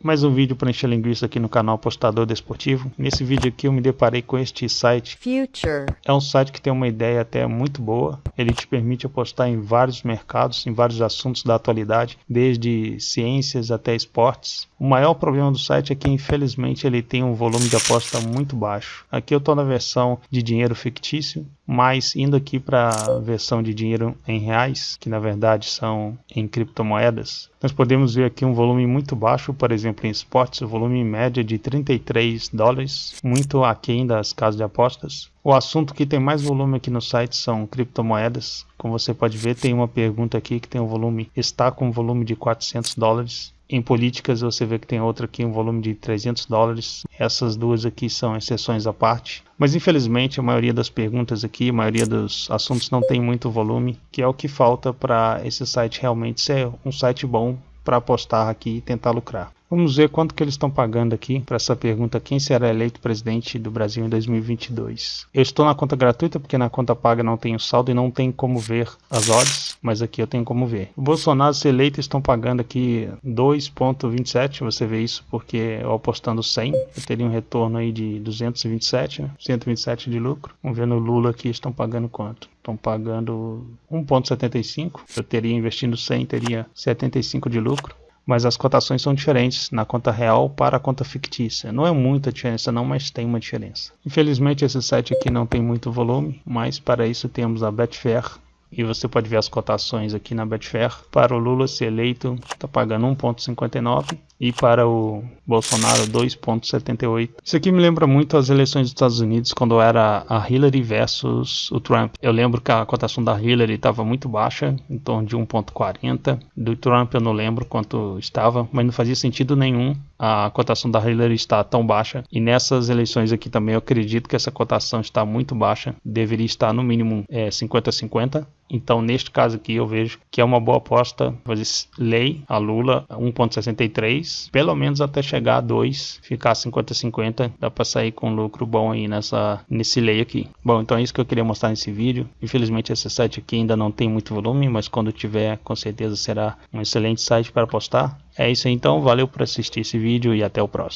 Mais um vídeo para encher linguiça aqui no canal Apostador Desportivo. Nesse vídeo aqui eu me deparei com este site. Future. É um site que tem uma ideia até muito boa. Ele te permite apostar em vários mercados, em vários assuntos da atualidade, desde ciências até esportes. O maior problema do site é que infelizmente ele tem um volume de aposta muito baixo. Aqui eu estou na versão de dinheiro fictício, mas indo aqui para a versão de dinheiro em reais, que na verdade são em criptomoedas, nós podemos ver aqui um volume muito baixo, por exemplo, em esportes, o volume média de 33 dólares, muito aquém das casas de apostas. O assunto que tem mais volume aqui no site são criptomoedas. Como você pode ver, tem uma pergunta aqui que tem um volume, está com um volume de 400 dólares. Em políticas você vê que tem outra aqui, um volume de 300 dólares. Essas duas aqui são exceções à parte. Mas infelizmente a maioria das perguntas aqui, a maioria dos assuntos não tem muito volume, que é o que falta para esse site realmente ser um site bom para apostar aqui e tentar lucrar. Vamos ver quanto que eles estão pagando aqui para essa pergunta: quem será eleito presidente do Brasil em 2022? Eu estou na conta gratuita porque na conta paga não tenho saldo e não tem como ver as odds, mas aqui eu tenho como ver. O Bolsonaro ser eleito estão pagando aqui 2.27, você vê isso porque eu apostando 100, eu teria um retorno aí de 227, né? 127 de lucro. Vamos ver no Lula aqui estão pagando quanto? Estão pagando 1.75. Eu teria investindo 100, teria 75 de lucro mas as cotações são diferentes na conta real para a conta fictícia. Não é muita diferença não, mas tem uma diferença. Infelizmente esse site aqui não tem muito volume, mas para isso temos a Betfair, e você pode ver as cotações aqui na Betfair. Para o Lula ser eleito, está pagando 1,59 e para o Bolsonaro 2,78. Isso aqui me lembra muito as eleições dos Estados Unidos quando era a Hillary versus o Trump. Eu lembro que a cotação da Hillary estava muito baixa, em torno de 1,40. Do Trump eu não lembro quanto estava, mas não fazia sentido nenhum a cotação da Hillary estar tão baixa. E nessas eleições aqui também eu acredito que essa cotação está muito baixa, deveria estar no mínimo 50-50. É, então, neste caso aqui, eu vejo que é uma boa aposta fazer lei a Lula 1,63, pelo menos até chegar a 2, ficar 50-50, dá para sair com lucro bom aí nessa, nesse lei aqui. Bom, então é isso que eu queria mostrar nesse vídeo. Infelizmente, esse site aqui ainda não tem muito volume, mas quando tiver, com certeza será um excelente site para apostar. É isso aí, então, valeu por assistir esse vídeo e até o próximo.